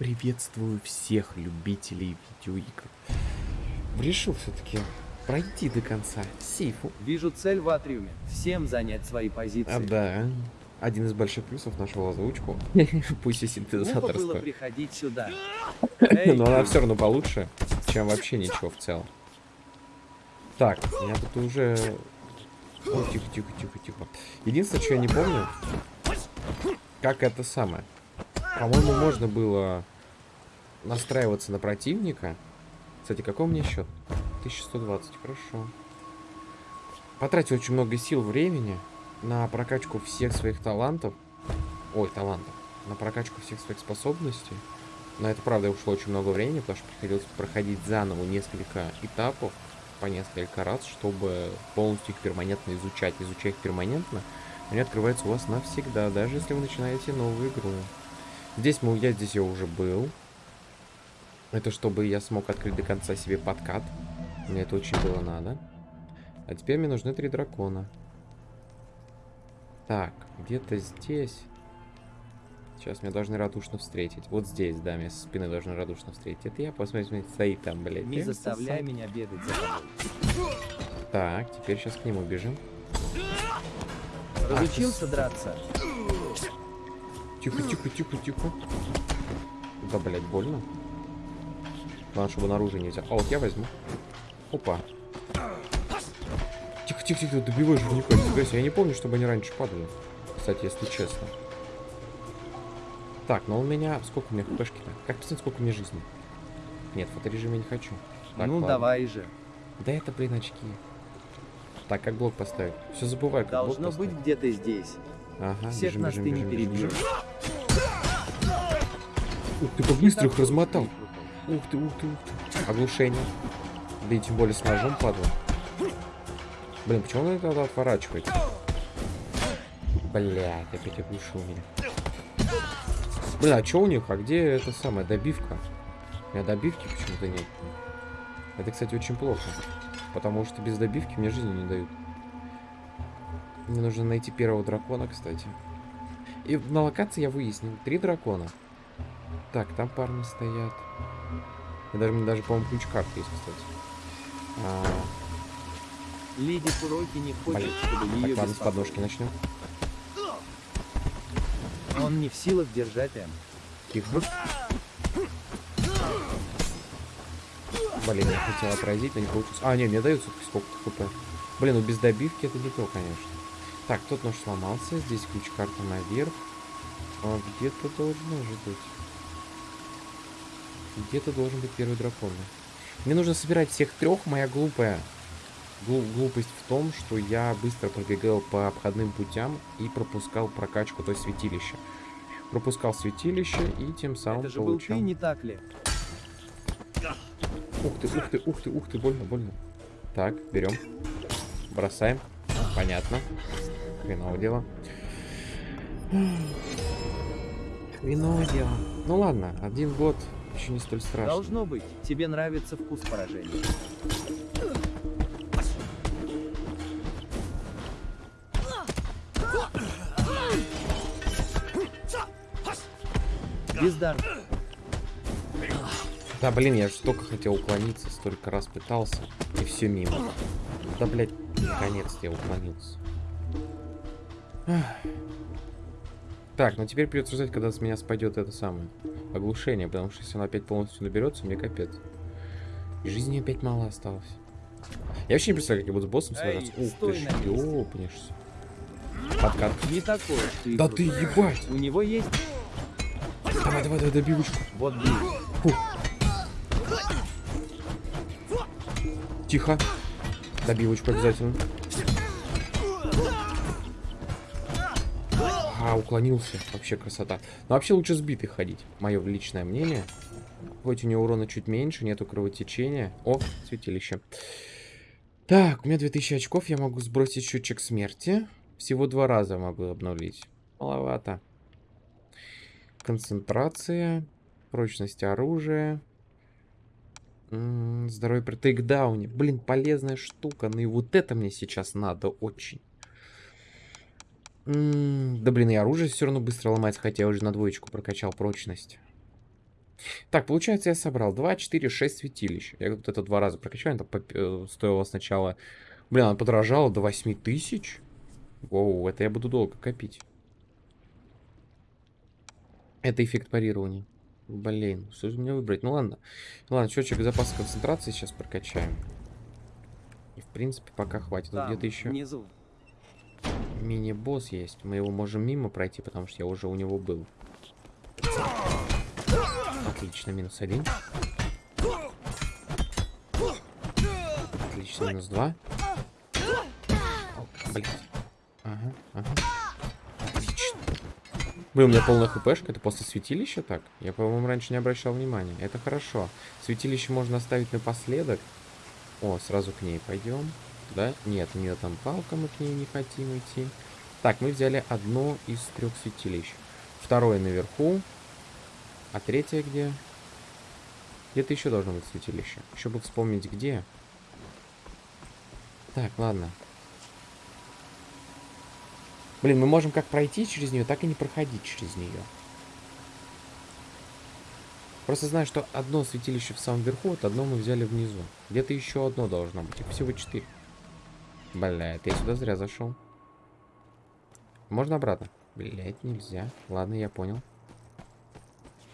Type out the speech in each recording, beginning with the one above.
Приветствую всех любителей видеоигр. Решил все-таки пройти до конца сейфу. Вижу цель в атриуме. Всем занять свои позиции. А, да. Один из больших плюсов нашел озвучку. Пусть и Глупо было приходить сюда. Но она все равно получше, чем вообще ничего в целом. Так, я тут уже... Тихо, тихо, тихо, тихо. Единственное, что я не помню, как это самое. По-моему, можно было настраиваться на противника. Кстати, какой у меня счет? 1120, хорошо. Потратил очень много сил, времени на прокачку всех своих талантов. Ой, талантов. На прокачку всех своих способностей. На это, правда, ушло очень много времени, потому что приходилось проходить заново несколько этапов по несколько раз, чтобы полностью их перманентно изучать. Изучая их перманентно, они открываются у вас навсегда, даже если вы начинаете новую игру. Здесь мы, я здесь я уже был. Это чтобы я смог открыть до конца себе подкат. Мне это очень было надо. А теперь мне нужны три дракона. Так, где-то здесь. Сейчас меня должны радушно встретить. Вот здесь, да, меня со спины должны радушно встретить. Это я, посмотрите, стоит там, блядь. не Я заставляй сосал. меня бегать за тобой. Так, теперь сейчас к нему бежим. Разучился драться? Тихо, тихо, тихо, тихо. Да, блядь, больно. Главное, чтобы наружу не взял. А вот я возьму. Опа. Тихо, тихо, тихо, добивай жирника. Нифига себе, Я не помню, чтобы они раньше падали. Кстати, если честно. Так, но у меня... Сколько у меня хпшки-то? Как посмотреть, сколько у меня жизни? Нет, фоторежим я не хочу. Так, ну ладно. давай же. Да это, блин, очки. Так, как блок поставить? Все забываю, как блок Должно быть поставить. где-то здесь. Ага, Всех бежим, нас бежим, ты не бежим, бежим, перебьешь. Ух ты, как быстро их размотал. Ух ты, ух ты, ух ты. Оглушение. Да и тем более с ножом падла. Блин, почему он это отворачивает? Блядь, опять оглушил меня. Бля, а что у них? А где эта самая добивка? У меня добивки почему-то нет. Это, кстати, очень плохо. Потому что без добивки мне жизни не дают. Мне нужно найти первого дракона, кстати. И на локации я выяснил. Три дракона. Так, там парни стоят. И даже, даже, по-моему, ключ-карт есть, кстати. А, Леди Куроки не хочет, Блин. чтобы ее так, ладно, с подножки начнем. Он не в силах держать М. Тихо. Блин, я хотел отразить, но не получилось. А, не, мне дают сколько хп. Блин, ну без добивки это не то, конечно. Так, тот нож сломался. Здесь ключ-карта наверх. А где-то должно же быть. Где-то должен быть первый дракон. Мне нужно собирать всех трех. Моя глупая глу- глупость в том, что я быстро пробегал по обходным путям и пропускал прокачку, то есть святилища. Пропускал святилище и тем самым Это же был получал... ты, не так ли? Ух ты, ух ты, ух ты, ух ты, больно, больно. Так, берем. Бросаем. Понятно. Хреново дело. Хреново дело. Ну ладно, один год еще не столь страшно. Должно быть. Тебе нравится вкус поражения. Бездарно. Да, блин, я же столько хотел уклониться, столько раз пытался, и все мимо. Да, блядь, наконец-то я уклонился. Ах. Так, ну теперь придется ждать, когда с меня спадет это самое оглушение, потому что если оно опять полностью наберется, мне капец. И жизни опять мало осталось. Я вообще не представляю, как я буду с боссом сражаться. Ух ты ж, ёпнешься. Подкат. Не такой, ты. Да ты ебать! У него есть Давай, давай, давай, добивочку. вот блин. Тихо. Добивочку обязательно. А, уклонился. Вообще красота. Но вообще лучше сбитый ходить. Мое личное мнение. Хоть у него урона чуть меньше, нету кровотечения. О, святилище. Так, у меня 2000 очков. Я могу сбросить счетчик смерти. Всего два раза могу обновить. Маловато. Концентрация. Прочность оружия. Здоровье при тейкдауне. Блин, полезная штука. Ну и вот это мне сейчас надо очень. М, Да блин, и оружие все равно быстро ломается, хотя я уже на двоечку прокачал прочность. Так, получается, я собрал 2, 4, 6 святилищ. Я вот это два раза прокачал, это э, стоило сначала... Блин, она подорожала до 8 тысяч. Воу, это я буду долго копить. Это эффект парирования. Блин, что же мне выбрать? Ну ладно. Ну ладно, счетчик запаса концентрации сейчас прокачаем. И в принципе пока хватит. Вот Там, где-то еще внизу. Мини-босс есть. Мы его можем мимо пройти, потому что я уже у него был. Отлично, минус один. Отлично, минус два. Блин. Ага, ага. Отлично. Блин, у меня полная хпшка. Это после святилища так? Я, по-моему, раньше не обращал внимания. Это хорошо. Святилище можно оставить напоследок. О, сразу к ней пойдем. Да? Нет, у нее там палка, мы к ней не хотим идти. Так, мы взяли одно из трех святилищ. Второе наверху. А третье где? Где-то еще должно быть святилище. Еще бы вспомнить где. Так, ладно. Блин, мы можем как пройти через нее, так и не проходить через нее. Просто знаю, что одно святилище в самом верху, вот одно мы взяли внизу. Где-то еще одно должно быть. Их всего четыре. Бля, это я сюда зря зашел. Можно обратно? Блять, нельзя. Ладно, я понял.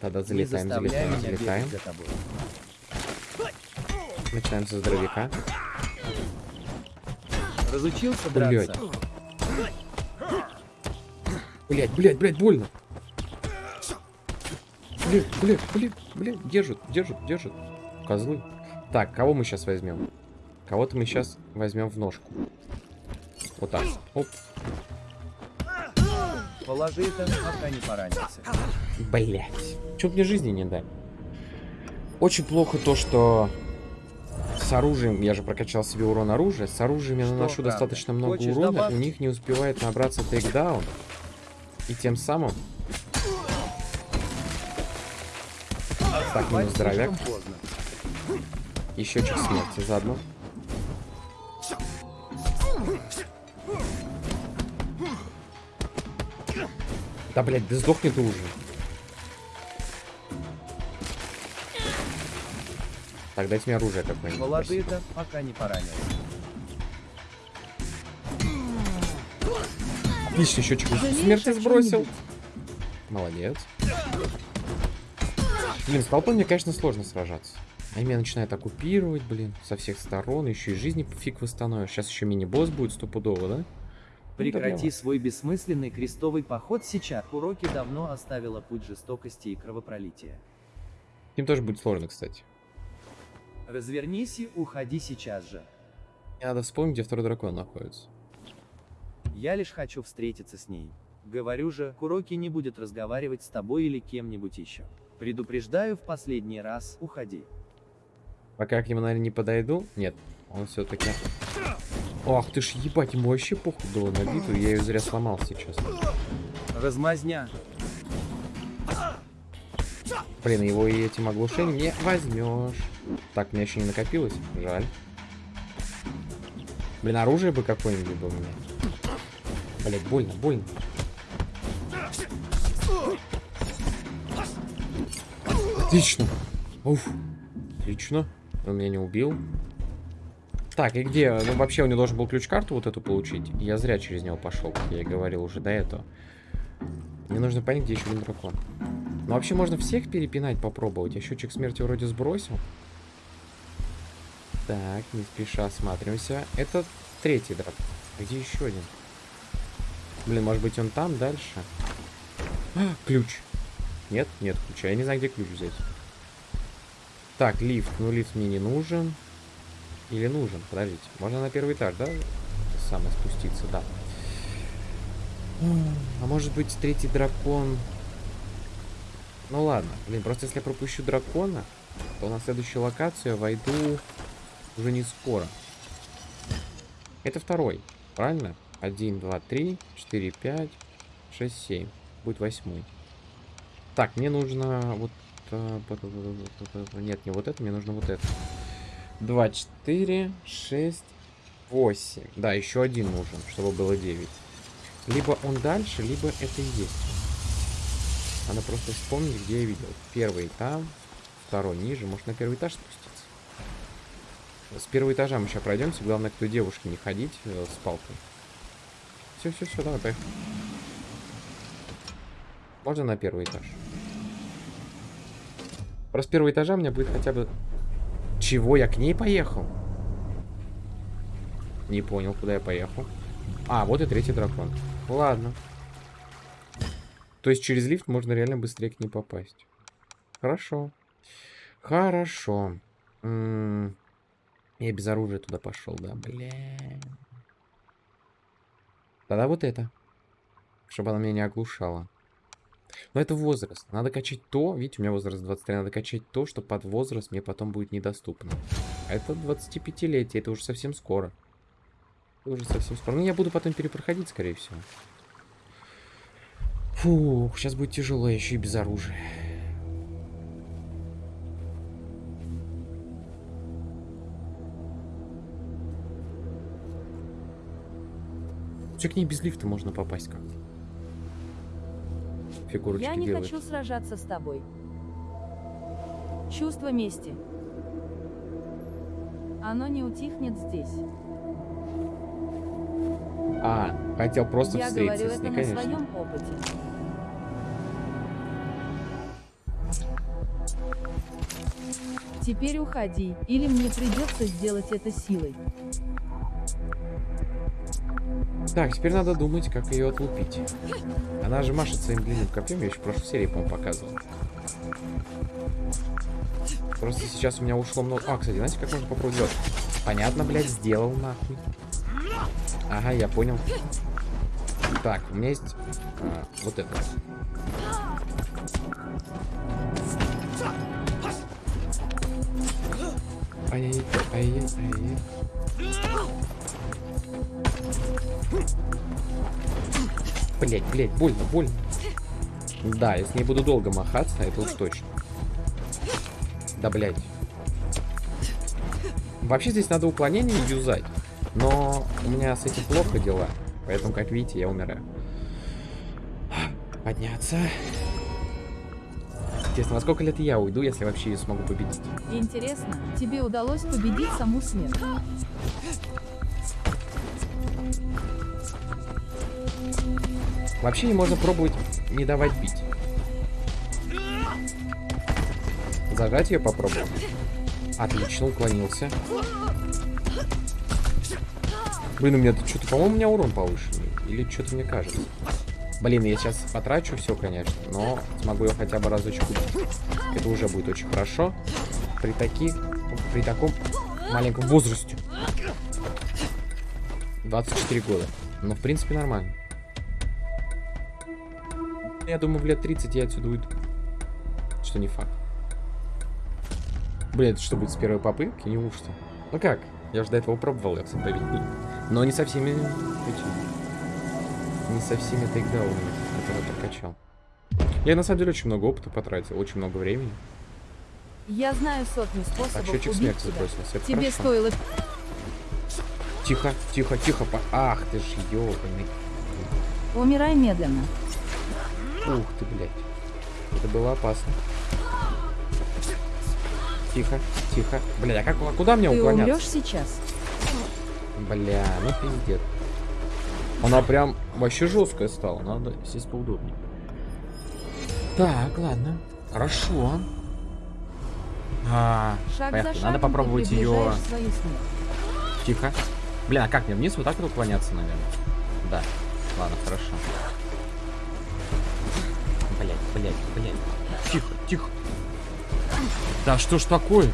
Тогда залетаем, залетаем, залетаем. Начинаем со здоровяка. Разучился Блядь. драться? Блять, блять, блять, больно. Блять, блять, блять, блять, держит, держит, держит. Козлы. Так, кого мы сейчас возьмем? Кого-то мы сейчас возьмем в ножку. Вот так. Оп. Положи это, пока не поранился. Блять. Чё мне жизни не дали? Очень плохо то, что с оружием, я же прокачал себе урон оружия, с оружием я Что, наношу правда? достаточно много Хочешь урона, добавки? у них не успевает набраться тейкдаун. И тем самым... Так, минус здоровяк. И счетчик смерти заодно. Да, блядь, да сдохни ты уже. Так, дайте мне оружие какое-нибудь. Спасибо. это, пока не поранился. Отлично, счетчик смерти о сбросил. Молодец. Блин, с толпой мне, конечно, сложно сражаться. Они меня начинают оккупировать, блин, со всех сторон. Еще и жизни фиг восстановишь. Сейчас еще мини-босс будет стопудово, да? Прекрати свой бессмысленный крестовый поход сейчас. Уроки давно оставила путь жестокости и кровопролития. Им тоже будет сложно, кстати. Развернись и уходи сейчас же. Мне надо вспомнить, где второй дракон находится. Я лишь хочу встретиться с ней. Говорю же, Куроки не будет разговаривать с тобой или кем-нибудь еще. Предупреждаю в последний раз, уходи. Пока к нему, наверное, не подойду. Нет, он все-таки... Ах ты ж ебать, ему вообще похуй было на битву. Я ее зря сломал сейчас. Размазня. Блин, его и этим оглушением не возьмешь. Так, у меня еще не накопилось. Жаль. Блин, оружие бы какое-нибудь было у меня. Блять, больно, больно. Отлично. Уф. Отлично. Он меня не убил. Так, и где? Ну, вообще, у него должен был ключ-карту вот эту получить. Я зря через него пошел, как я и говорил уже до этого. Мне нужно понять, где еще один дракон. Ну, вообще, можно всех перепинать, попробовать. Я счетчик смерти вроде сбросил. Так, не спеша осматриваемся. Это третий дракон. А Где еще один? Блин, может быть, он там дальше? А, ключ. Нет, нет ключа. Я не знаю, где ключ взять. Так, лифт. Ну, лифт мне не нужен. Или нужен? Подождите. Можно на первый этаж, да? Самое спуститься, да. А может быть, третий дракон... Ну ладно. Блин, просто если я пропущу дракона, то на следующую локацию я войду уже не скоро. Это второй, правильно? 1, 2, 3, 4, 5, 6, 7. Будет восьмой. Так, мне нужно вот... э, б- Нет, не вот это, мне нужно вот это. 2, 4, 6, 8. Да, еще один нужен, чтобы было 9. Либо он дальше, либо это и есть. Надо просто вспомнить, где я видел. Первый там, второй ниже. Может, на первый этаж спуститься? С первого этажа мы сейчас пройдемся. Главное, к той девушке не ходить э, с палкой. Все, все, все, давай, поехали. Можно на первый этаж? Просто с первого этажа у меня будет хотя бы... Чего? Я к ней поехал? Не понял, куда я поехал. А, вот и третий дракон. Ладно. То есть через лифт можно реально быстрее к ней попасть. Хорошо. Хорошо. М -м я без оружия туда пошел, да, бля. Тогда вот это. Чтобы она меня не оглушала. Но это возраст. Надо качать то, видите, у меня возраст 23, надо качать то, что под возраст мне потом будет недоступно. А это 25-летие, это уже совсем скоро. Это уже совсем скоро. Ну, я буду потом перепроходить, скорее всего. Фух, сейчас будет тяжело, еще и без оружия. Все к ней без лифта можно попасть как-то. Фигурочки Я не делает. хочу сражаться с тобой. Чувство мести. Оно не утихнет здесь. А, хотел просто Я говорю встретиться с это ней, на конечно. своем опыте. Теперь уходи, или мне придется сделать это силой. Так, теперь надо думать, как ее отлупить. Она же машет своим длинным копьем, я еще в прошлой серии, по-моему, показывал. Просто сейчас у меня ушло много... А, кстати, знаете, как можно попробовать? Понятно, блядь, сделал нахуй. Ага, я понял. Так, у меня есть а, вот это. Ай-яй-яй, ай-яй, ай-яй. Блять, блять, больно, больно. Да, я с ней буду долго махаться, это уж точно. Да, блять. Вообще здесь надо уклонение юзать. Но у меня с этим плохо дела. Поэтому, как видите, я умираю. Подняться. Интересно, во сколько лет я уйду, если вообще ее смогу победить? Интересно, тебе удалось победить саму смерть? Вообще можно пробовать не давать бить. Зажать ее попробовать. Отлично, уклонился. Блин, у меня что-то, по-моему, у меня урон повышенный. Или что-то мне кажется. Блин, я сейчас потрачу все, конечно, но смогу ее хотя бы разочек убить. Это уже будет очень хорошо. При таких, при таком маленьком возрасте. 24 года. Но, в принципе, нормально. Я думаю, в лет 30 я отсюда уйду. Что не факт. Блин, это что будет с первой попытки? Неужто? Ну как? Я же до этого пробовал их победить. Но не со всеми этими. Не со всеми тейкдаунами, которые я прокачал. Я на самом деле очень много опыта потратил, очень много времени. Я знаю сотни Так, способов счетчик убить смерти тебя. Это Тебе хорошо. стоило... Тихо, тихо, тихо. Ах ты ж ёбаный. Умирай медленно. Ух ты, блядь. Это было опасно. Тихо, тихо. Бля, а как, а куда мне Ты уклоняться? умрешь сейчас. Бля, ну пиздец. Она прям вообще жесткая стала. Надо сесть поудобнее. Так, ладно. Хорошо. А, Шаг поехали. Надо попробовать ты ее. Тихо. Бля, а как мне вниз вот так вот уклоняться, наверное? Да. Ладно, хорошо. Блять, блять, блять. Тихо, тихо. Да что ж такое?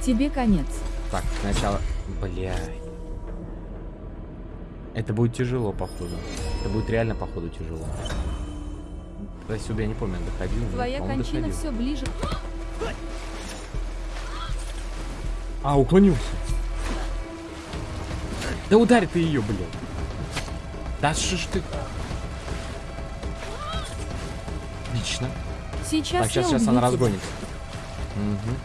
Тебе конец. Так, сначала... Блядь. Это будет тяжело, походу. Это будет реально, походу, тяжело. До сюда я не помню, доходил. Твоя кончина доходил. все ближе. А, уклонился. Да ударь ты ее, блядь. Да что ж ты... Отлично. Сейчас Так, сейчас, сейчас убью она. Мгм.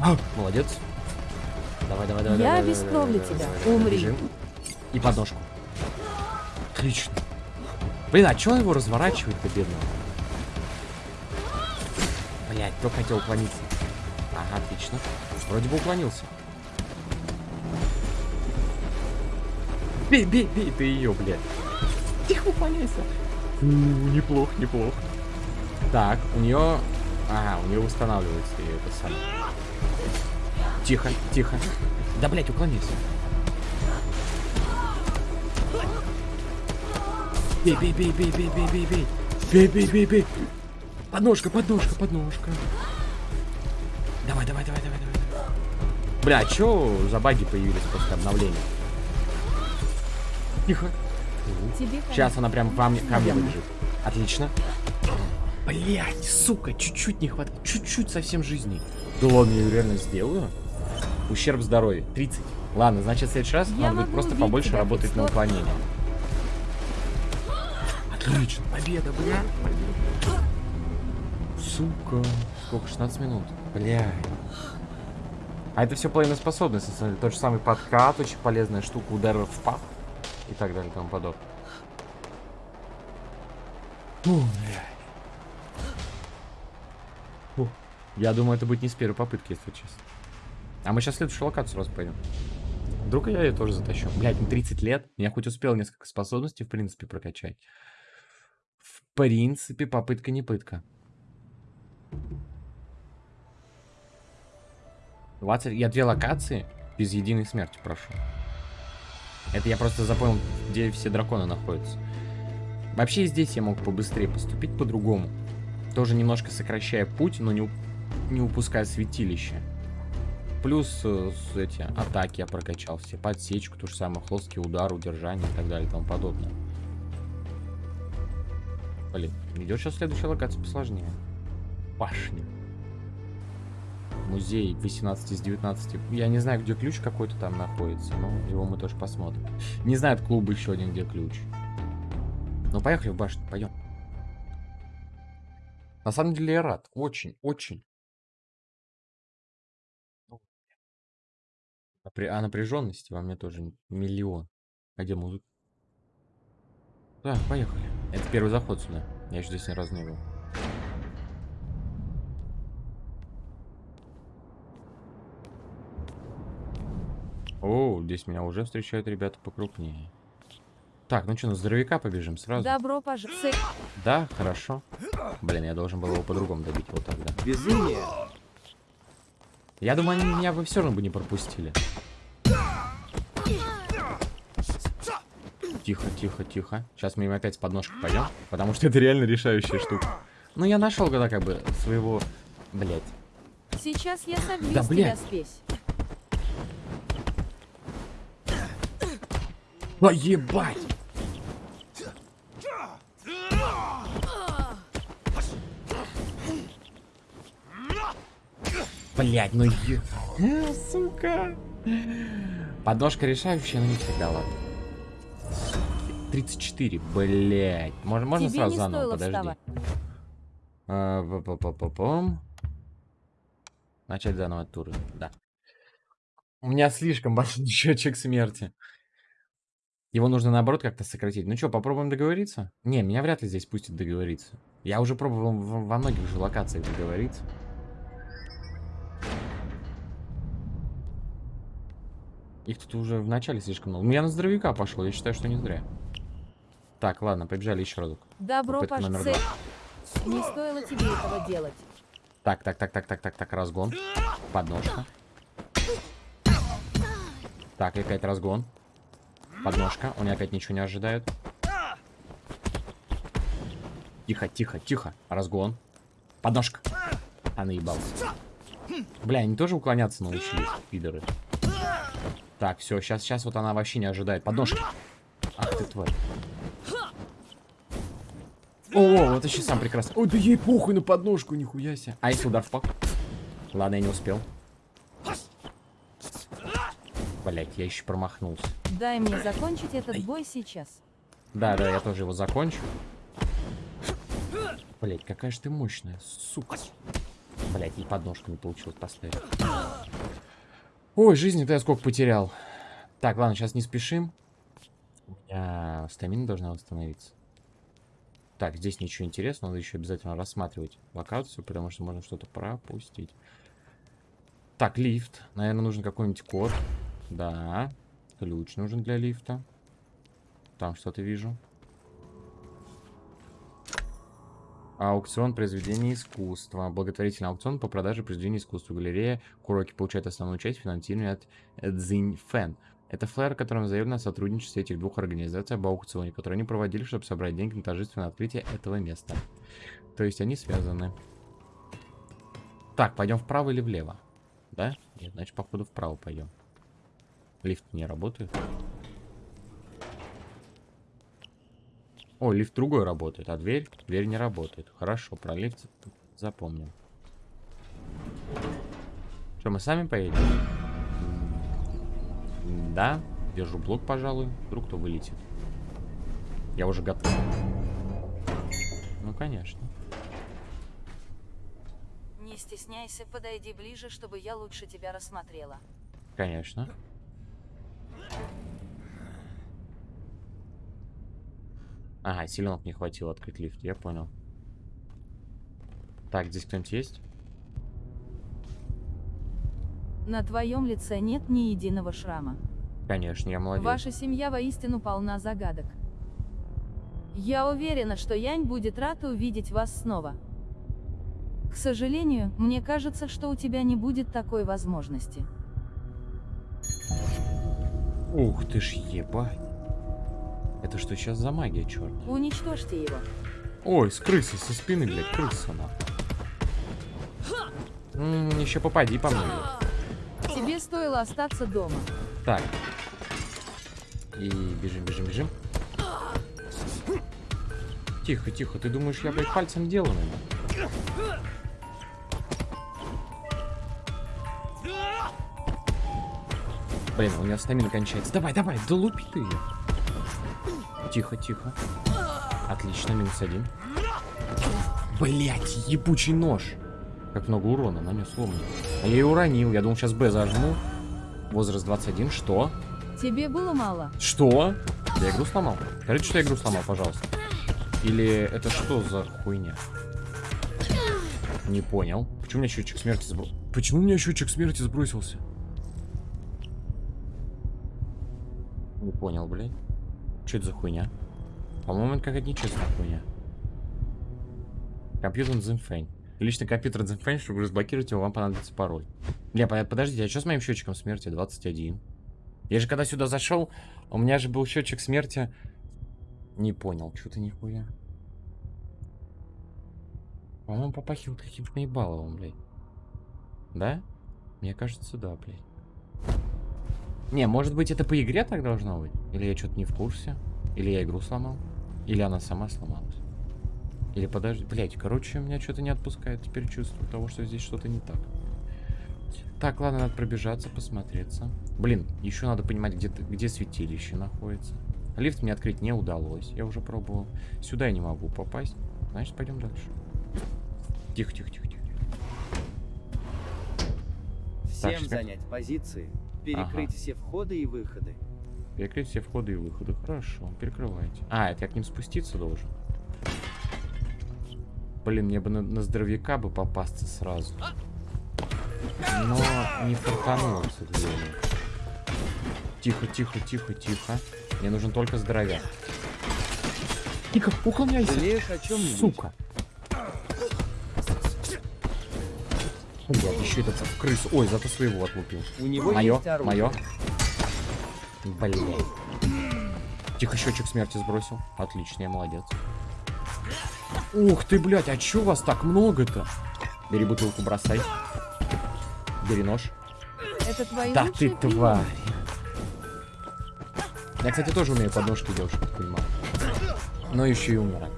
А, молодец. Давай, давай, давай. Я давай, тебя. давай, Умри. бежим. И подножку. Отлично. Блин, а чё его разворачивает-то, бедного? Блять, только хотел уклониться. Ага, отлично. Вроде бы уклонился. Бей, бей, бей ты ее, блядь. Уклоняйся. Неплохо, неплохо. Так, у нее... Ага, у нее восстанавливается и это самое. Тихо, тихо. Да, блядь, уклонись. Бей, бей, бей, бей, бей, бей, бей, бей. Бей, бей, бей, бей. Подножка, подножка, подножка. Давай, давай, давай, давай, давай. Бля, чё за баги появились после обновления? Тихо. Тебе Сейчас она прям мне, ко мне выбежит. Отлично. Блять, сука, чуть-чуть не хватает. Чуть-чуть совсем жизни. Да ладно, я реально сделаю. Ущерб здоровью. 30. Ладно, значит, в следующий раз Я надо будет просто побольше тебя работать на уклонение. Отлично. Победа, бля. Сука. Сколько? 16 минут. Бля. А это все половина способности. на самом деле. Тот же самый подкат, очень полезная штука, удары в пах и так далее и тому подобное. Фу. Я думаю, это будет не с первой попытки, если честно. А мы сейчас следующую локацию сразу пойдем. Вдруг я ее тоже затащу. Блять, мне 30 лет. Я хоть успел несколько способностей, в принципе, прокачать. В принципе, попытка не пытка. 20... Я две локации без единой смерти прошу. Это я просто запомнил, где все драконы находятся. Вообще здесь я мог побыстрее поступить по-другому. Тоже немножко сокращая путь, но не, уп- не упуская святилище. Плюс э, эти атаки я прокачал все. Подсечку, то же самое, хлесткий удар, удержание и так далее и тому подобное. Блин, идет сейчас следующая локация посложнее. Башня. Музей 18 из 19. Я не знаю, где ключ какой-то там находится, но его мы тоже посмотрим. Не знаю, от клуба еще один, где ключ. Ну, поехали в башню, пойдем. На самом деле я рад. Очень, очень. Напря- А напряженности во мне тоже миллион. А где музыка? Так, поехали. Это первый заход сюда. Я еще здесь ни разу не был. О, здесь меня уже встречают ребята покрупнее. Так, ну что, на здоровяка побежим сразу? Добро пожаловать. Да, хорошо. Блин, я должен был его по-другому добить вот тогда. Безумие. Я думаю, они меня бы все равно бы не пропустили. Тихо, тихо, тихо. Сейчас мы им опять с подножкой пойдем, потому что это реально решающая штука. Ну, я нашел когда как бы своего... Блять. Сейчас я собью Да, блядь. тебя спесь. А, ебать! Блять, ну е... Э, Сука. Подножка решающая, но не всегда, ладно. 34, блять. Можно, можно Тебе сразу заново, подожди. А, па-па-па-па-пам. Начать заново от тура, да. У меня слишком большой счетчик смерти. Его нужно наоборот как-то сократить. Ну что, попробуем договориться? Не, меня вряд ли здесь пустят договориться. Я уже пробовал во многих же локациях договориться. Их тут уже в начале слишком много. Ну, я на здоровяка пошел, я считаю, что не зря. Так, ладно, побежали еще разок. Добро пожаловать. Не стоило тебе этого делать. Так, так, так, так, так, так, так, разгон. Подножка. Так, и опять разгон. Подножка. Он опять ничего не ожидает. Тихо, тихо, тихо. Разгон. Подножка. А наебался. Бля, они тоже уклоняться научились, пидоры. Так, все, сейчас, сейчас вот она вообще не ожидает. Подножка. Ах ты тварь. О, вот еще сам прекрасно. Ой, да ей похуй на подножку, нихуя себе. А если удар в пак? Ладно, я не успел. Блять, я еще промахнулся. Дай мне закончить этот бой сейчас. Да, да, я тоже его закончу. Блять, какая же ты мощная, сука. Блять, и подножку не получилось поставить. Ой, жизни-то я сколько потерял. Так, ладно, сейчас не спешим. У меня стамина должна восстановиться. Так, здесь ничего интересного, надо еще обязательно рассматривать локацию, потому что можно что-то пропустить. Так, лифт. Наверное, нужен какой-нибудь код. Да. Ключ нужен для лифта. Там что-то вижу. Аукцион произведений искусства. Благотворительный аукцион по продаже произведений искусства. Галерея Куроки получает основную часть финансирования от Цзинь Фэн. Это флэр, которым заявлено о сотрудничестве этих двух организаций об аукционе, который они проводили, чтобы собрать деньги на торжественное открытие этого места. То есть они связаны. Так, пойдем вправо или влево? Да? Нет, значит, походу вправо пойдем. Лифт не работает. О, лифт другой работает, а дверь? Дверь не работает. Хорошо, про лифт запомним. Что, мы сами поедем? Да, держу блок, пожалуй. Вдруг кто вылетит. Я уже готов. Ну, конечно. Не стесняйся, подойди ближе, чтобы я лучше тебя рассмотрела. Конечно. Ага, силенок не хватило открыть лифт, я понял. Так, здесь кто-нибудь есть? На твоем лице нет ни единого шрама. Конечно, я молодец. Ваша семья воистину полна загадок. Я уверена, что Янь будет рад увидеть вас снова. К сожалению, мне кажется, что у тебя не будет такой возможности. Ух ты ж ебать. Это что сейчас за магия, черт? Уничтожьте его. Ой, с крысы, со спины, блядь, крыса на. еще попади по мне. Тебе стоило остаться дома. Так. И бежим, бежим, бежим. Тихо, тихо. Ты думаешь, я, блядь, пальцем делаю? Блин, у меня стамина кончается. Давай, давай, долупи ты ее. Тихо, тихо. Отлично, минус один. Блять, ебучий нож. Как много урона нанес ломный. А я ее уронил. Я думал, сейчас Б зажму. Возраст 21. Что? Тебе было мало. Что? Я игру сломал? Скажите, что я игру сломал, пожалуйста. Или это что за хуйня? Не понял. Почему у меня счетчик смерти сбросился? Почему у меня счетчик смерти сбросился? Не понял, блядь. Что это за хуйня? По-моему, это какая-то нечестная хуйня. Компьютер Зинфэнь. Личный компьютер Зинфэнь, чтобы разблокировать его, вам понадобится пароль. Не, по- подождите, а что с моим счетчиком смерти? 21. Я же когда сюда зашел, у меня же был счетчик смерти. Не понял, что-то нихуя. По-моему, попахивает каким-то наебаловым, блядь. Да? Мне кажется, да, блядь. Не, может быть, это по игре так должно быть? Или я что-то не в курсе? Или я игру сломал? Или она сама сломалась? Или подожди, блядь, короче, меня что-то не отпускает теперь чувство того, что здесь что-то не так. Так, ладно, надо пробежаться, посмотреться. Блин, еще надо понимать, где, где святилище находится. Лифт мне открыть не удалось, я уже пробовал. Сюда я не могу попасть. Значит, пойдем дальше. Тихо, тихо, тихо, тихо. Всем Так, занять позиции, перекрыть все входы и выходы. Перекрыть все входы и выходы. Хорошо, перекрывайте. А, это я к ним спуститься должен. Блин, мне бы на, на здоровяка бы попасться сразу. Но не фартануло, к сожалению. Тихо, тихо, тихо, тихо. Мне нужен только здоровяк. Тихо, уклоняйся. Жалеешь о чем Сука. Блядь, еще этот в крысу. Ой, зато своего отлупил. У него Мое, есть оружие. мое. Блин. Тихо, счетчик смерти сбросил. Отлично, я молодец. Ух ты, блядь, а чё вас так много-то? Бери бутылку, бросай. Бери нож. Это твои Да ты пилюли? тварь. Я, кстати, тоже умею подножки делать, чтобы ты понимал. Но еще и. М.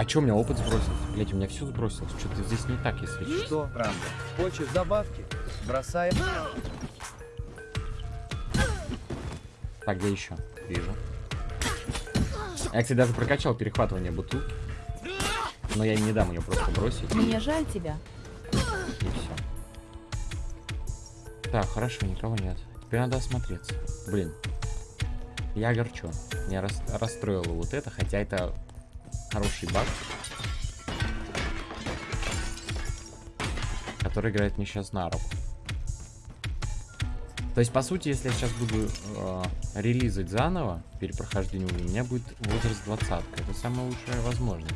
А чё у меня опыт сбросился? Блять, у меня все сбросилось. Что-то здесь не так, если честно. Что, правда? Хочешь добавки? Бросаем. Так, где еще? Вижу. Я, кстати, даже прокачал перехватывание бутылки. Но я не дам ее просто бросить. Мне жаль тебя. И все. Так, хорошо, никого нет. Теперь надо осмотреться. Блин. Я огорчен. Меня рас- расстроило вот это, хотя это хороший баг. Который играет мне сейчас на руку. То есть, по сути, если я сейчас буду э, релизать заново перепрохождение, у меня будет возраст 20 Это самая лучшая возможность.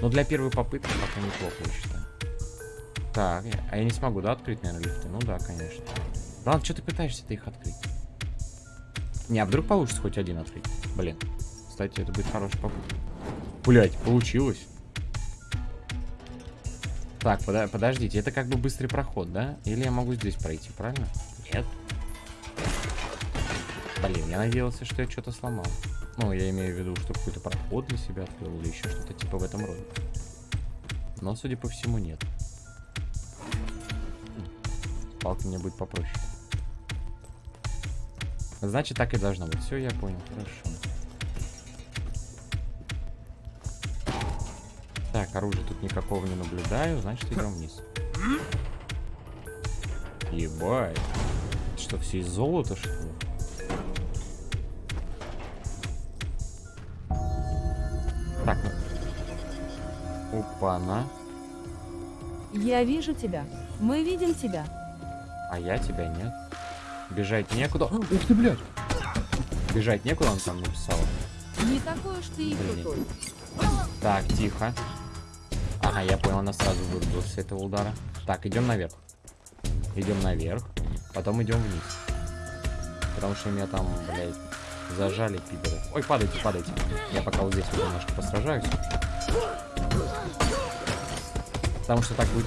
Но для первой попытки пока неплохо, я считаю. Так, а я не смогу, да, открыть, наверное, лифты? Ну да, конечно. Ладно, что ты пытаешься-то их открыть? Не, а вдруг получится хоть один открыть? Блин. Кстати, это будет хорошая попытка. Блять, получилось. Так, пода- подождите, это как бы быстрый проход, да? Или я могу здесь пройти, правильно? Нет. Блин, я надеялся, что я что-то сломал. Ну, я имею в виду, что какой-то проход для себя открыл или еще что-то типа в этом роде. Но, судя по всему, нет. Палка мне будет попроще. Значит, так и должно быть. Все, я понял. Хорошо. Так, оружия тут никакого не наблюдаю, значит, идем вниз. Ебать. Это Что, все из золота, что ли? Так, ну. Опа-на. Я вижу тебя. Мы видим тебя. А я тебя нет. Бежать некуда. Ух ты, блядь! Бежать некуда, он там написал. Не такой уж ты и Блин. крутой. Так, тихо. Ага, я понял, она сразу вырубилась с этого удара. Так, идем наверх. Идем наверх. Потом идем вниз. Потому что меня там, блядь, зажали пидоры. Ой, падайте, падайте. Я пока вот здесь вот немножко посражаюсь. Потому что так будет,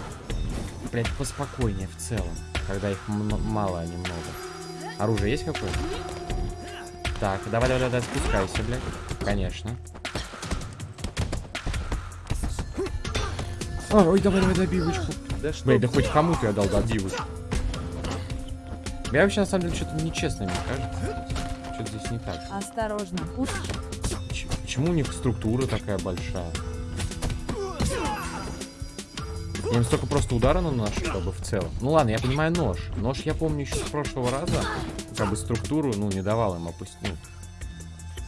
блядь, поспокойнее в целом. Когда их мало, а не много. Оружие есть какое? Так, давай, давай, давай, спускайся, блядь. Конечно. А, ой, давай, давай, добивочку. Да что Блин, да хоть кому-то я дал добивочку. Я вообще, на самом деле, что-то нечестно, мне кажется. Что-то здесь не так. Осторожно. Ч- почему у них структура такая большая? Им столько просто удара наношу, как бы в целом. Ну ладно, я понимаю нож. Нож я помню еще с прошлого раза. Как бы структуру, ну, не давал им опустить. Ну,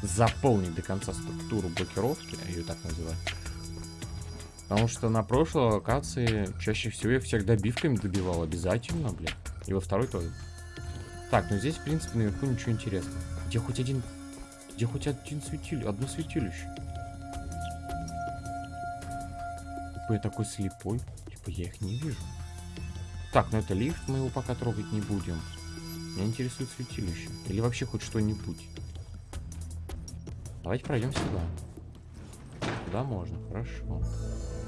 заполнить до конца структуру блокировки, я ее так называю. Потому что на прошлой локации чаще всего я всех добивками добивал обязательно, бля. И во второй тоже. Так, ну здесь, в принципе, наверху ничего интересного. Где хоть один... Где хоть один светилище? Одно светилище. Типа я такой слепой. Типа я их не вижу. Так, ну это лифт, мы его пока трогать не будем. Меня интересует святилище. Или вообще хоть что-нибудь. Давайте пройдем сюда. Сюда можно, хорошо.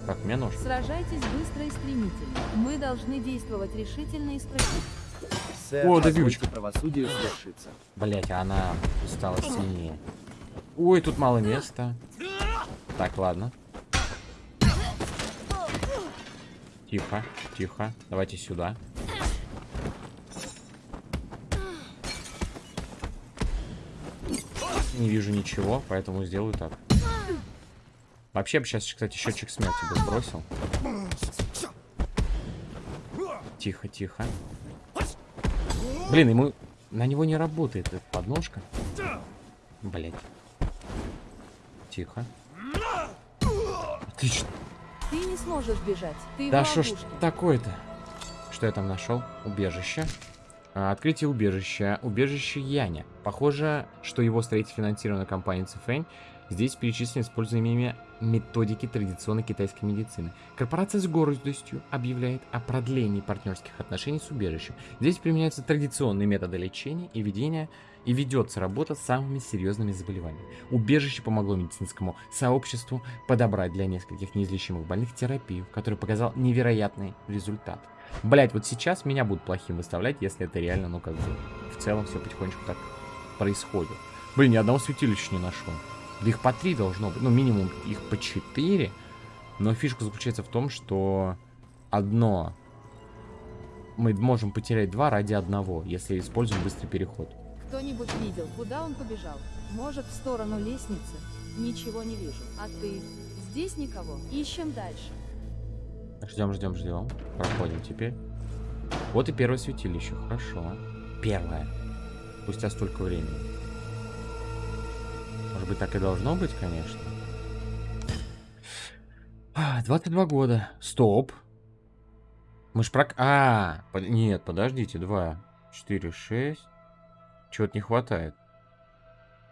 Так, у меня нож. Сражайтесь быстро и стремительно. Мы должны действовать решительно и справедливо. Сэр, О, добивочка. правосудию свершиться. Блять, она стала сильнее. Ой, тут мало места. Так, ладно. Тихо, тихо. Давайте сюда. Не вижу ничего, поэтому сделаю так. Вообще, бы сейчас, кстати, счетчик смерти бы сбросил. Тихо, тихо. Блин, ему... На него не работает эта подножка. Блять. Тихо. Отлично. Ты не сможешь бежать. Ты Да что ж такое-то? Что я там нашел? Убежище. А, открытие убежища. Убежище Яня. Похоже, что его строитель финансировано компанией Цифэнь. Здесь перечислены используемые методики традиционной китайской медицины. Корпорация с гордостью объявляет о продлении партнерских отношений с убежищем. Здесь применяются традиционные методы лечения и ведения и ведется работа с самыми серьезными заболеваниями. Убежище помогло медицинскому сообществу подобрать для нескольких неизлечимых больных терапию, которая показал невероятный результат. Блять, вот сейчас меня будут плохим выставлять, если это реально, ну как бы, в целом все потихонечку так происходит. Блин, ни одного святилища не нашел. Да их по три должно быть, ну минимум их по четыре. Но фишка заключается в том, что одно мы можем потерять два ради одного, если используем быстрый переход. Кто-нибудь видел, куда он побежал? Может, в сторону лестницы? Ничего не вижу. А ты? Здесь никого. Ищем дальше. Ждем, ждем, ждем. Проходим теперь. Вот и первое святилище. Хорошо. Первое. Спустя столько времени. быть, так и должно быть, конечно. А, 22 года. Стоп. Мы ж прок... А, под- нет, подождите. 2, 4, 6. Чего-то не хватает.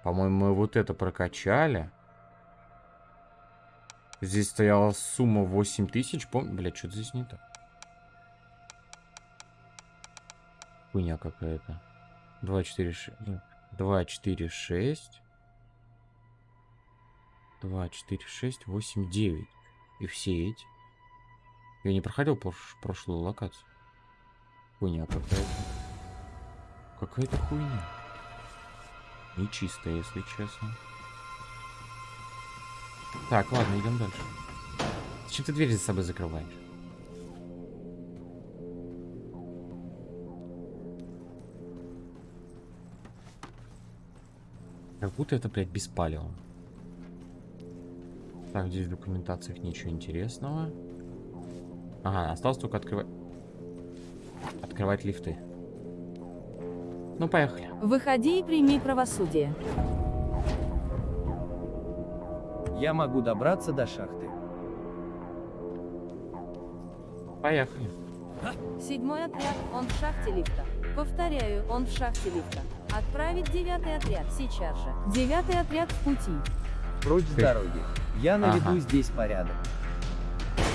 По-моему, мы вот это прокачали. Здесь стояла сумма 8 тысяч. Пом... Блядь, что-то здесь не так. Хуйня какая-то. 2, 4, 6. 2, 4, 6. 2, 4, 6, 8, 9. И все эти. Я не проходил прош- прошлую локацию. Хуйня какая-то. Какая-то хуйня. Нечистая, если честно. Так, ладно, идем дальше. Зачем ты дверь за собой закрываешь? Как будто это, блядь, беспалево. Так, здесь в документациях ничего интересного. Ага, осталось только открывать... Открывать лифты. Ну, поехали. Выходи и прими правосудие. Я могу добраться до шахты. Поехали. Седьмой отряд, он в шахте лифта. Повторяю, он в шахте лифта. Отправить девятый отряд сейчас же. Девятый отряд в пути. Прочь с дороги. Я наведу Ага. здесь порядок.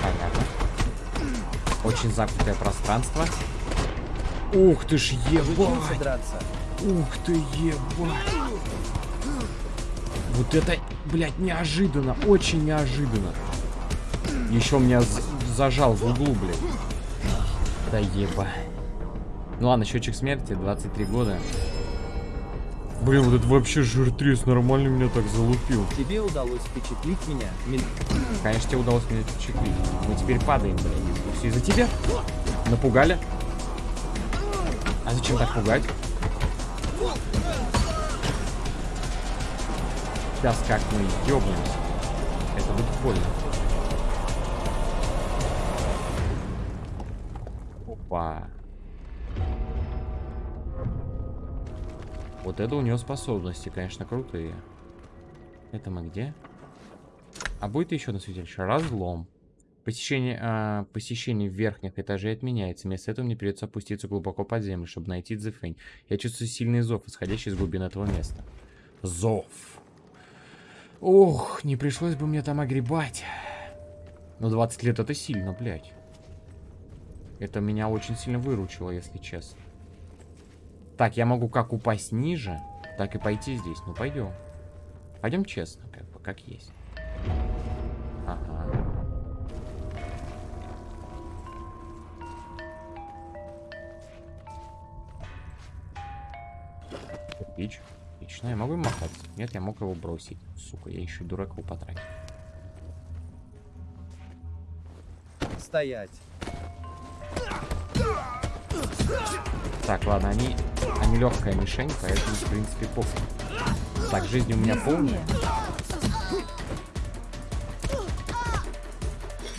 Понятно. Очень замкнутое пространство. Ух ты ж ебать! Ух ты ебать! Вот это, блядь, неожиданно, очень неожиданно. Еще меня зажал в углу, блядь. Да еба. Ну ладно, счетчик смерти, 23 года. Блин, вот это вообще жиртрес нормально меня так залупил. Тебе удалось впечатлить меня. Мин- Конечно, тебе удалось меня впечатлить. Мы теперь падаем, блядь. Все из-за тебя? Напугали? А зачем так пугать? Сейчас как мы ёбнемся. Это будет больно. Опа. Вот это у него способности, конечно, крутые. Это мы где? А будет еще одно святилище? Разлом. Посещение, а, посещение верхних этажей отменяется. Вместо этого мне придется опуститься глубоко под землю, чтобы найти Дзефэнь. Я чувствую сильный зов, исходящий из глубин этого места. Зов. Ох, не пришлось бы мне там огребать. Но 20 лет это сильно, блядь. Это меня очень сильно выручило, если честно. Так, я могу как упасть ниже, так и пойти здесь. Ну, пойдем. Пойдем честно, как бы, как есть. Ага. Кирпич. Отлично. Я могу им махаться? Нет, я мог его бросить. Сука, я еще и дурак его потратил. Стоять. Так, ладно, они, они легкая мишень, поэтому, в принципе, похуй. Так, жизнь у меня полная.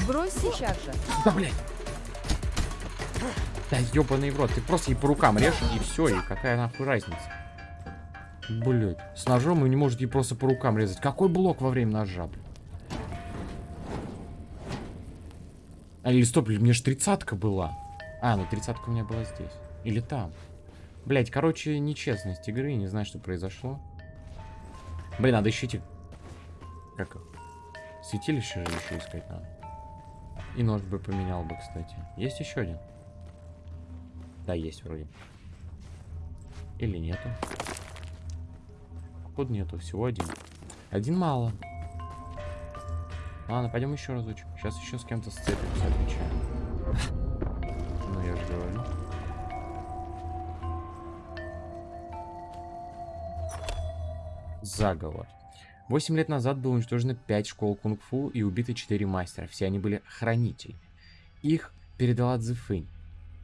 Брось сейчас же. Да, блядь! Да ебаный в рот, ты просто ей по рукам режь, и все, и какая нахуй разница? Блять, с ножом вы не можете ей просто по рукам резать. Какой блок во время ножа, блядь? А, или стоп, мне ж тридцатка была. А, ну тридцатка у меня была здесь. Или там. Блять, короче, нечестность игры, не знаю, что произошло. Блин, надо эти... Как? Святилище же еще искать надо. И нож бы поменял бы, кстати. Есть еще один? Да, есть вроде. Или нету? Походу нету, всего один. Один мало. Ладно, пойдем еще разочек. Сейчас еще с кем-то сцепимся, отвечаю. Ну, я же говорю. Заговор. Восемь лет назад было уничтожено 5 школ кунг-фу и убиты 4 мастера. Все они были хранитель. Их передала Цзэфэнь.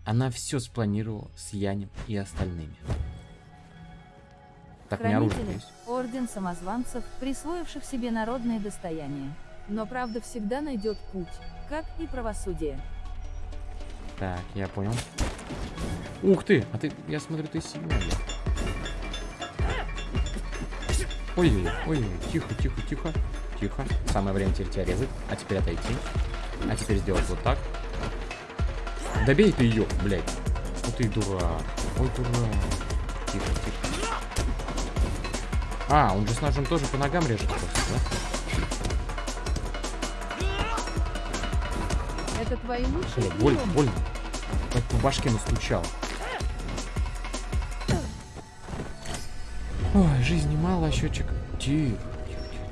Она все спланировала с Янем и остальными. Так, Хранители, орден самозванцев, присвоивших себе народные достояния. Но правда всегда найдет путь, как и правосудие. Так, я понял. Ух ты! А ты, я смотрю, ты сильный. Ой, ой, тихо, тихо, тихо, тихо. Самое время теперь тебя резать. А теперь отойти. А теперь сделать вот так. Добей ты ее, блядь. Ну ты дурак. Ой, дурак. Тихо, тихо. А, он же с ножом тоже по ногам режет просто, да? Это твои лучшие Бля, больно, больно. Как по башке настучал. Ой, жизни мало, а счетчик. Тихо.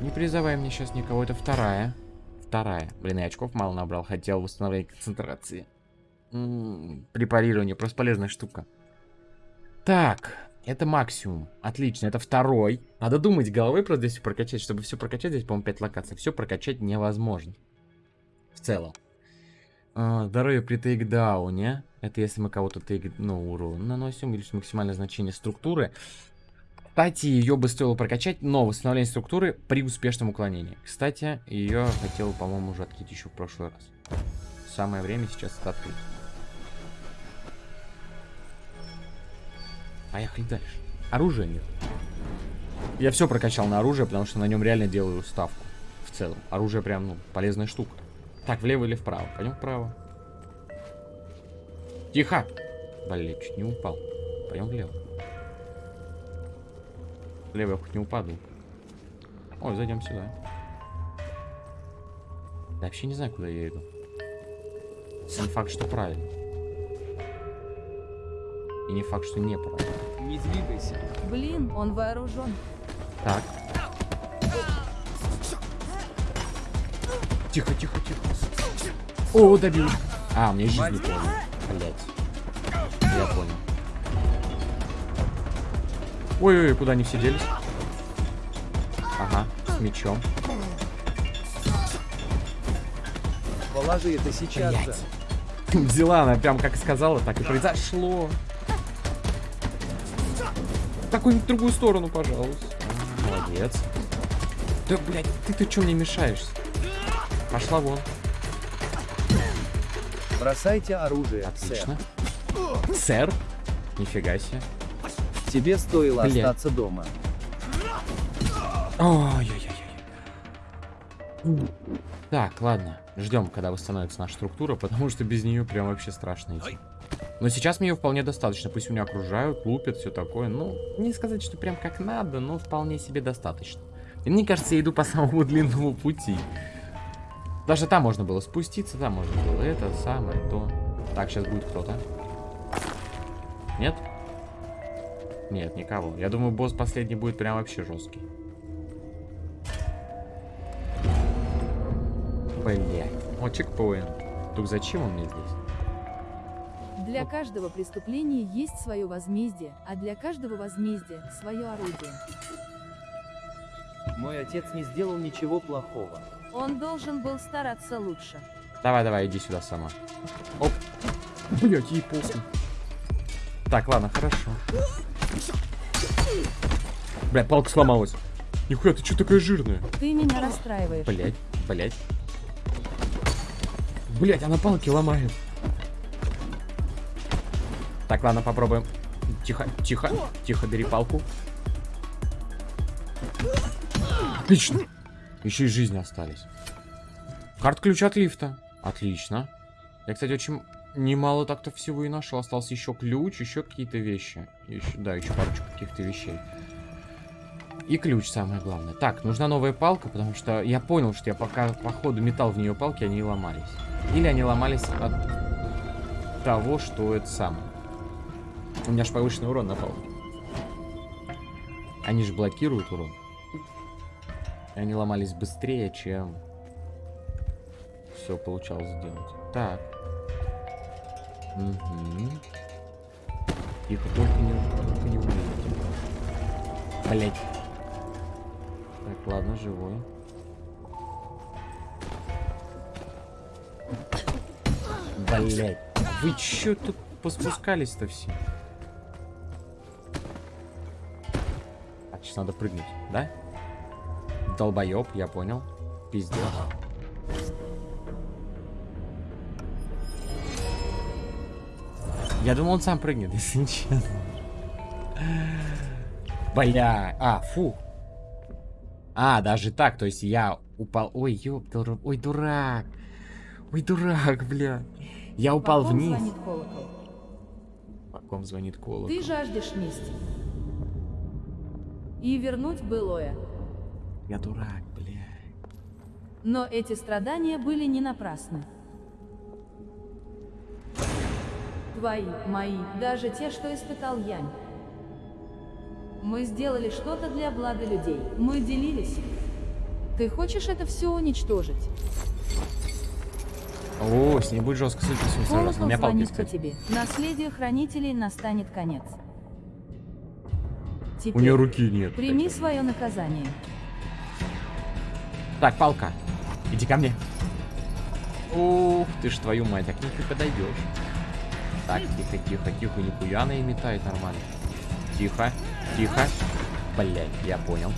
Не призывай мне сейчас никого. Это вторая. Вторая. Блин, и очков мало набрал. Хотел восстановление концентрации. М, Препарирование. Просто полезная штука. Так. Это максимум. Отлично. Это второй. Надо думать головой просто здесь прокачать. Чтобы все прокачать, здесь, по-моему, 5 локаций. Все прокачать невозможно. В целом. А, здоровье при тейкдауне. Это если мы кого-то тейк, ну, урон наносим, или максимальное значение структуры. Кстати, ее бы стоило прокачать, но восстановление структуры при успешном уклонении. Кстати, ее хотел, по-моему, уже открыть еще в прошлый раз. Самое время сейчас это открыть. Поехали дальше. Оружия нет. Я все прокачал на оружие, потому что на нем реально делаю ставку. В целом. Оружие прям, ну, полезная штука. Так, влево или вправо? Пойдем вправо. Тихо! Блин, чуть не упал. Пойдем влево. Влево я хоть не упаду. Ой, зайдем сюда. Я вообще не знаю, куда я иду. Не факт, что правильно. И не факт, что неправильно. Не двигайся. Блин, он вооружен. Так. Тихо, тихо, тихо. О, добил. А, мне жизнь не. Блять. Я понял. Ой-ой, куда они все делись? Ага, с мечом. Положи это сейчас же. Взяла она прям как сказала, так и произошло. В какую-нибудь другую сторону, пожалуйста. Молодец. Да, блядь, ты-то что мне мешаешься? Пошла вон. Бросайте оружие, сэр. Отлично. Сэр? Нифига себе. Тебе стоило Бля. остаться дома. Ой-ой-ой. Так, ладно. Ждем, когда восстановится наша структура, потому что без нее прям вообще страшно идти. Но сейчас мне ее вполне достаточно. Пусть меня окружают, лупят, все такое. Ну, не сказать, что прям как надо, но вполне себе достаточно. И мне кажется, я иду по самому длинному пути. Даже там можно было спуститься, там можно было это самое, то. Так, сейчас будет кто-то. Нет? Нет, никого. Я думаю, босс последний будет прям вообще жесткий. Блять. О, чекпоинт. Тут зачем он мне здесь? Для каждого преступления есть свое возмездие, а для каждого возмездия свое орудие. Мой отец не сделал ничего плохого. Он должен был стараться лучше. Давай, давай, иди сюда сама. Оп. Блять, ей похуй. Так, ладно, хорошо. Бля, палка сломалась. Нихуя, ты что такая жирная? Ты меня расстраиваешь. Блять, блять. Блять, она палки ломает. Так, ладно, попробуем. Тихо, тихо, тихо, бери палку. Отлично. Еще и жизни остались. Карт-ключ от лифта. Отлично. Я, кстати, очень немало так-то всего и нашел. Остался еще ключ, еще какие-то вещи. Еще, да, еще парочку каких-то вещей. И ключ самое главное. Так, нужна новая палка, потому что я понял, что я пока по ходу метал в нее палки, они ломались. Или они ломались от того, что это самое. У меня же повышенный урон на палке. Они же блокируют урон. И они ломались быстрее, чем все получалось сделать. Так. Угу. Тихо, только не, только не умрите. Блять. Так, ладно, живой. Блять. Вы чё тут поспускались-то все? Надо прыгнуть, да? Долбоеб, я понял. Пиздец. Я думал, он сам прыгнет, если честно. Бля. А, фу. А, даже так, то есть я упал... Ой, ёптал... Ой, дурак. Ой, дурак, бля. Я упал По вниз. звонит колокол? По ком звонит колокол? Ты жаждешь мести. И вернуть былое. Я дурак, бля. Но эти страдания были не напрасны. Твои, мои, даже те, что испытал Янь. Мы сделали что-то для блага людей. Мы делились. Ты хочешь это все уничтожить? О, с ней будет жестко сражаться. Колокол На меня палки, по тебе. Наследию хранителей настанет конец. У Теперь нее руки нет. прими свое наказание. Так, палка. Иди ко мне. Ух ты ж твою мать, так не ты подойдешь. Так, тихо, тихо, тихо, нихуя она и метает нормально. Тихо, тихо. Блять, я понял.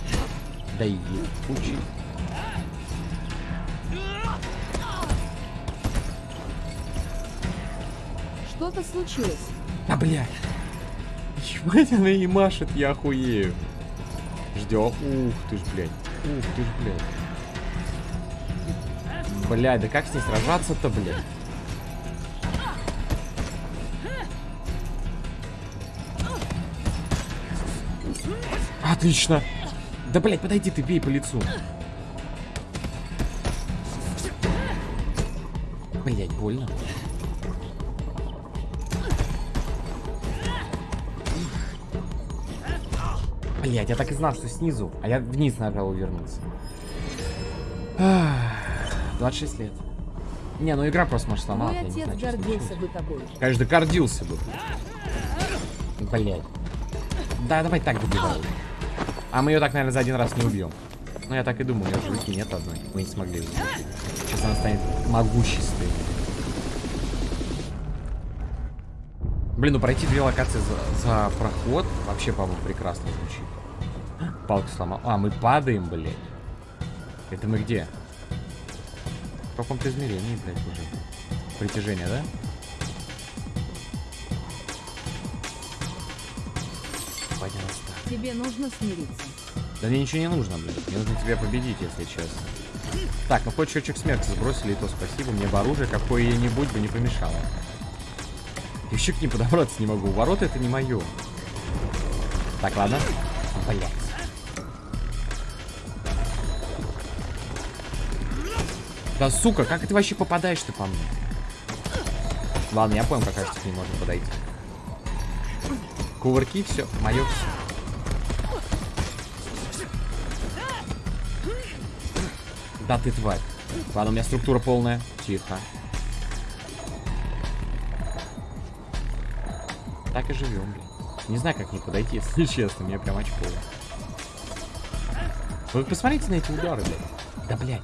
Да и учи. Что-то случилось. А, блядь. Ебать, она и машет, я охуею. Ждем. Ух ты ж, блядь. Ух ты ж, блядь. Блядь, да как с ней сражаться-то, блядь? Отлично. Да, блядь, подойди ты, бей по лицу. Блядь, больно. Блять, я так и знал, что снизу, а я вниз нажал вернуться. 26 лет. Не, ну игра просто может сломалась, Мой отец знаю, гордился бы тобой. Конечно, гордился бы. Блять. Да, давай так добивай. А мы ее так, наверное, за один раз не убьем. Ну, я так и думал, у нее же руки нет одной. Мы не смогли. Сейчас она станет могущественной. Блин, ну пройти две локации за, за проход вообще, по-моему, прекрасно звучит. Палку сломал. А, мы падаем, блядь. Это мы где? В каком-то измерении, блядь, уже. Притяжение, да? Понятно. Тебе нужно смириться. Да мне ничего не нужно, блядь. Мне нужно тебя победить, если честно. Так, ну хоть счетчик смерти сбросили, и то спасибо. Мне бы оружие какое-нибудь бы не помешало. Еще к ним подобраться не могу. Ворота это не мое. Так, ладно. Блять. Да сука, как ты вообще попадаешь ты по мне? Ладно, я понял, как кажется, к ним можно подойти. Кувырки, все, мое все. Да ты тварь. Ладно, у меня структура полная. Тихо. Так и живем, блин. Не знаю, как не подойти, если честно, мне прям очково. Вы посмотрите на эти удары, блядь. Да, блядь.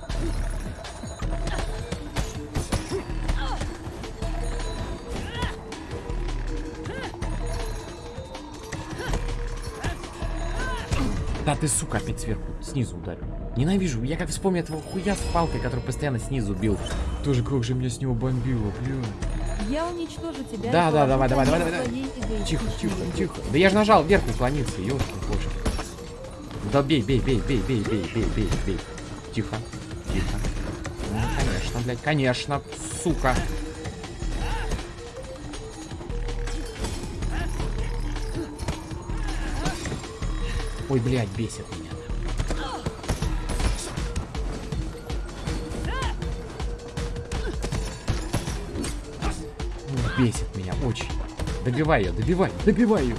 Да ты, сука, опять сверху, снизу ударил. Ненавижу, я как вспомню этого хуя с палкой, который постоянно снизу бил. Тоже как же меня с него бомбило, блин. Я уничтожу тебя. Да, да, давай, давай, давай, давай. Тихо, тихо, тихо. Да я же нажал вверх уклониться, ёшкин кошек. Да бей, бей, бей, бей, бей, бей, бей, бей, бей. Тихо, тихо. Ну, конечно, блядь, конечно, сука. Ой, блядь, бесит Бесит меня очень. Добивай ее, добивай, добивай ее.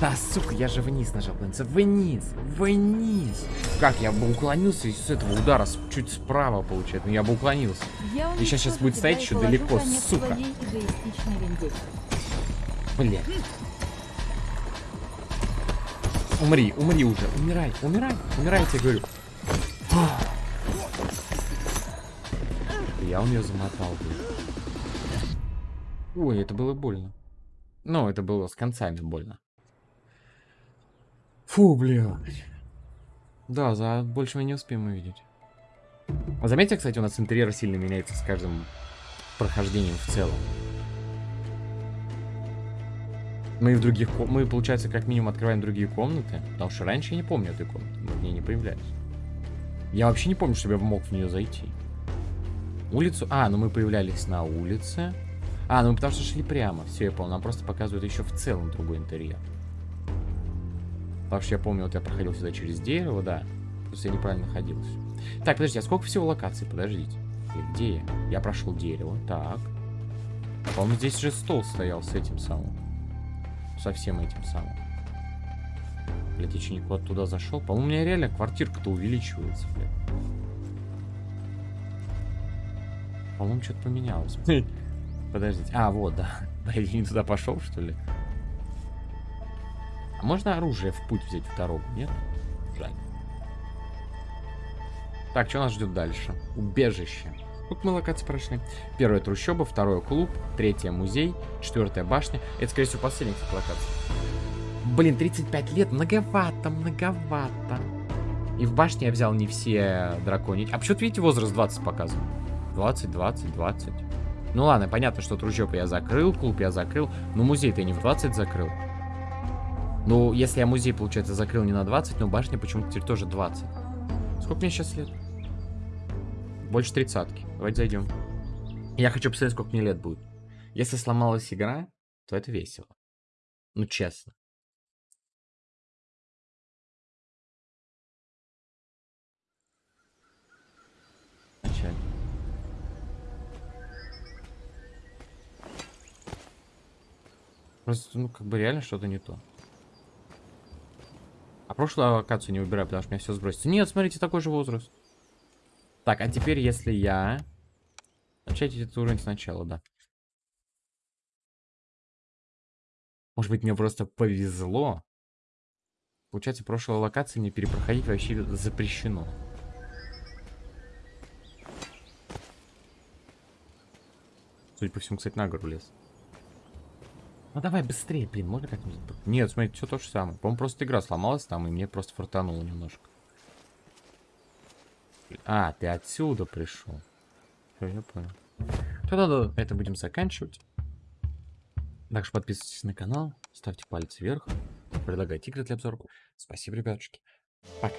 Да, сука, я же вниз нажал, блин, вниз, вниз. Как, я бы уклонился с этого удара чуть справа, получается, ну я бы уклонился. Я И щас уничтожу будет стоять еще далеко, сука. Блядь. Умри, умри уже, умирай, умирай, умирай, я тебе говорю. Я у нее замотал, блин. Ой, это было больно. Ну, это было с концами больно. Фу, блядь. Да, за больше мы не успеем увидеть. А Заметьте, кстати, у нас интерьер сильно меняется с каждым прохождением в целом. Мы в других... Мы, получается, как минимум открываем другие комнаты. Потому что раньше я не помню этой комнаты. Мы в ней не появлялись. Я вообще не помню, чтобы я мог в нее зайти. Улицу... А, ну мы появлялись на улице. А, ну потому что шли прямо. Все, я понял. Нам просто показывают еще в целом другой интерьер. Потому я помню, вот я проходил сюда через дерево, да. Просто я неправильно находился. Так, подождите, а сколько всего локаций? Подождите. Где я? Я прошел дерево. Так. По-моему, здесь же стол стоял с этим самым. Со всем этим самым. Блять, я что, никуда туда зашел? По-моему, у меня реально квартирка-то увеличивается, блядь. По-моему, что-то поменялось. Подождите. А, вот, да. Я не туда пошел, что ли? А можно оружие в путь взять в дорогу, нет? Жаль. Так, что нас ждет дальше? Убежище. Тут мы локации прошли. Первая трущоба, второе клуб, третья музей, четвертая башня. Это, скорее всего, последняя, кстати, локация. Блин, 35 лет, многовато, многовато. И в башне я взял не все драконьи. А почему-то, видите, возраст 20 показывает. 20, 20, 20. Ну ладно, понятно, что трущобу я закрыл, клуб я закрыл. Но музей-то не в 20 закрыл. Ну, если я музей, получается, закрыл не на 20, но башня почему-то теперь тоже 20. Сколько мне сейчас лет? Больше тридцатки. Давайте зайдем. Я хочу посмотреть, сколько мне лет будет. Если сломалась игра, то это весело. Ну, честно. Просто, ну, как бы реально что-то не то. А прошлую локацию не выбираю, потому что меня все сбросится. Нет, смотрите, такой же возраст. Так, а теперь, если я... Начать этот уровень сначала, да. Может быть, мне просто повезло. Получается, прошлой локации мне перепроходить вообще запрещено. Судя по всему, кстати, на гору лез. Ну давай быстрее, блин, можно как-нибудь... Нет, смотри, все то же самое. По-моему, просто игра сломалась там, и мне просто фартануло немножко. А, ты отсюда пришел. Все, я понял. Тогда да, это будем заканчивать. Также подписывайтесь на канал, ставьте палец вверх, предлагайте игры для обзора. Спасибо, ребятушки. Пока.